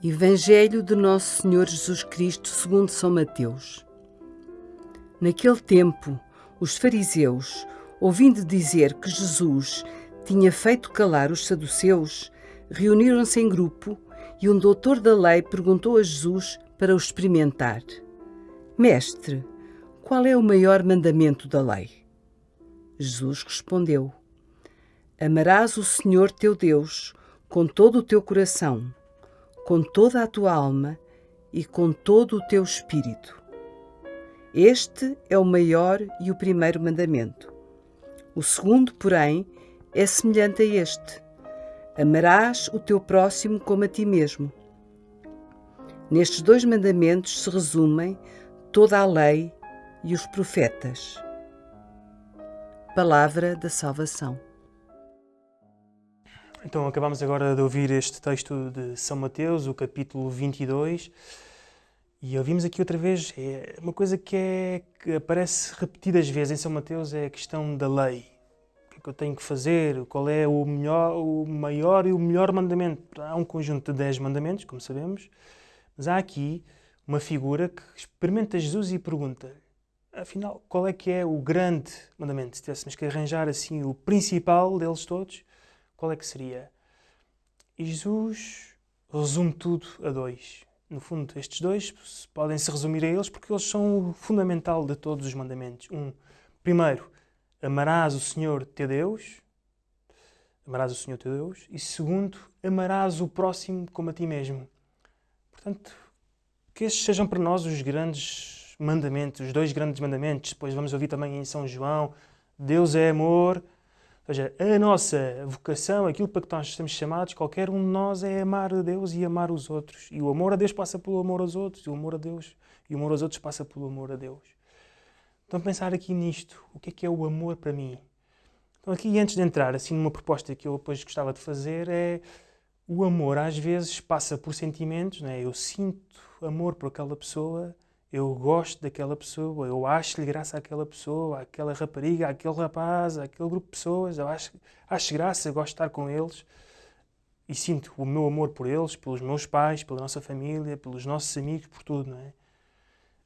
Evangelho de Nosso Senhor Jesus Cristo, segundo São Mateus. Naquele tempo, os fariseus, ouvindo dizer que Jesus tinha feito calar os saduceus, reuniram-se em grupo e um doutor da lei perguntou a Jesus para o experimentar: Mestre, qual é o maior mandamento da lei? Jesus respondeu: Amarás o Senhor teu Deus com todo o teu coração com toda a tua alma e com todo o teu espírito. Este é o maior e o primeiro mandamento. O segundo, porém, é semelhante a este: Amarás o teu próximo como a ti mesmo. Nestes dois mandamentos se resumem toda a lei e os profetas. Palavra da Salvação. Então, acabamos agora de ouvir este texto de São Mateus, o capítulo 22, e ouvimos aqui outra vez é uma coisa que, é, que aparece repetidas vezes em São Mateus é a questão da lei. O que é que eu tenho que fazer? Qual é o, melhor, o maior e o melhor mandamento? Há um conjunto de 10 mandamentos, como sabemos, mas há aqui uma figura que experimenta Jesus e pergunta afinal, qual é que é o grande mandamento? Se tivéssemos que arranjar assim o principal deles todos, qual é que seria? E Jesus resume tudo a dois. No fundo, estes dois podem se resumir a eles porque eles são o fundamental de todos os mandamentos. Um, primeiro, amarás o Senhor teu Deus. Amarás o Senhor teu Deus. E segundo, amarás o próximo como a ti mesmo. Portanto, que estes sejam para nós os grandes mandamentos, os dois grandes mandamentos. Depois vamos ouvir também em São João: Deus é amor ou seja, a nossa vocação, aquilo para que nós estamos chamados, qualquer um de nós é amar a Deus e amar os outros. E o amor a Deus passa pelo amor aos outros, e o amor a Deus e o amor aos outros passa pelo amor a Deus. Então pensar aqui nisto, o que é que é o amor para mim? Então aqui antes de entrar assim numa proposta que eu depois gostava de fazer é o amor às vezes passa por sentimentos, né? Eu sinto amor por aquela pessoa, eu gosto daquela pessoa, eu acho-lhe graça àquela pessoa, àquela rapariga, àquele rapaz, àquele grupo de pessoas, eu acho, acho graça, gosto de estar com eles e sinto o meu amor por eles, pelos meus pais, pela nossa família, pelos nossos amigos, por tudo, não é?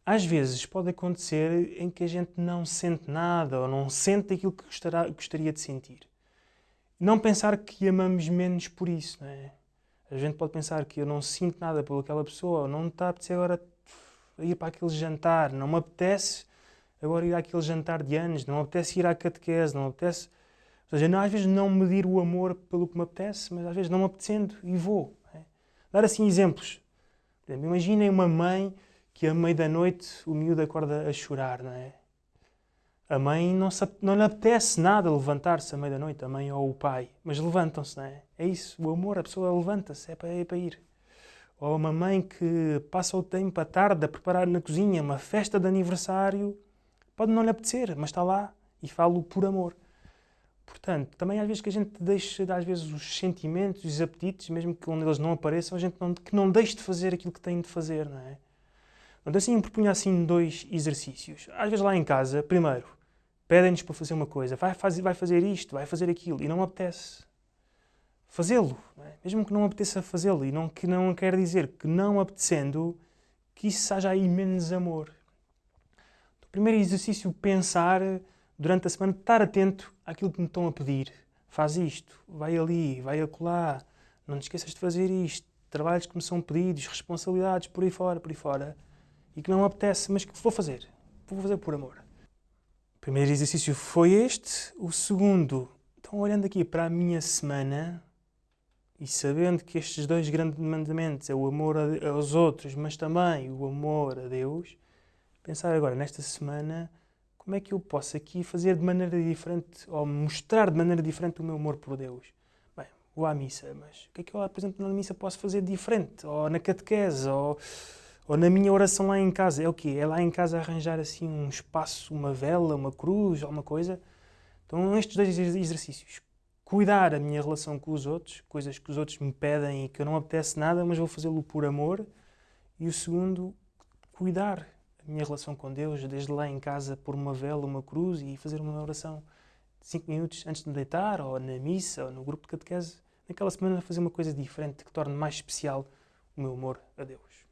Às vezes pode acontecer em que a gente não sente nada ou não sente aquilo que gostará, gostaria de sentir. Não pensar que amamos menos por isso, não é? A gente pode pensar que eu não sinto nada por aquela pessoa, ou não está a apetecer agora ir para aquele jantar, não me apetece agora ir àquele jantar de anos, não me apetece ir à catequese, não me apetece. Ou seja, não, às vezes não medir o amor pelo que me apetece, mas às vezes não me apetecendo e vou. É? Dar assim exemplos. imaginem uma mãe que à meia da noite o miúdo acorda a chorar, não é? A mãe não, se, não lhe apetece nada levantar-se à meia da noite, a mãe ou o pai, mas levantam-se, não é? É isso, o amor, a pessoa levanta-se, é para, é para ir ou uma mãe que passa o tempo à tarde a preparar na cozinha uma festa de aniversário, pode não lhe apetecer, mas está lá e falo por amor. Portanto, também às vezes que a gente deixa, às vezes, os sentimentos, os apetites, mesmo que onde eles não apareçam, a gente não, que não deixe de fazer aquilo que tem de fazer, não é? Então, assim, eu propunha assim dois exercícios. Às vezes lá em casa, primeiro, pedem-nos para fazer uma coisa, vai fazer, vai fazer isto, vai fazer aquilo, e não apetece fazê-lo, é? mesmo que não apeteça fazê-lo, e não, que não quer dizer que não apetecendo, que isso seja aí menos amor. O primeiro exercício, pensar durante a semana, estar atento àquilo que me estão a pedir. Faz isto, vai ali, vai acolá, não te esqueças de fazer isto, trabalhos que me são pedidos, responsabilidades por aí fora, por aí fora, e que não apetece, mas que vou fazer. Vou fazer por amor. O primeiro exercício foi este. O segundo, então olhando aqui para a minha semana, e sabendo que estes dois grandes mandamentos é o amor aos outros, mas também o amor a Deus, pensar agora nesta semana como é que eu posso aqui fazer de maneira diferente ou mostrar de maneira diferente o meu amor por Deus. Bem, vou à missa, mas o que é que eu, por exemplo, na missa posso fazer diferente? Ou na catequese, ou, ou na minha oração lá em casa. É o quê? É lá em casa arranjar assim um espaço, uma vela, uma cruz, alguma coisa. Então, estes dois exercícios cuidar a minha relação com os outros, coisas que os outros me pedem e que eu não apetece nada, mas vou fazê-lo por amor. E o segundo, cuidar a minha relação com Deus, desde lá em casa, por uma vela, uma cruz e fazer uma oração de 5 minutos antes de me deitar, ou na missa, ou no grupo de catequese. Naquela semana, fazer uma coisa diferente que torne mais especial o meu amor a Deus.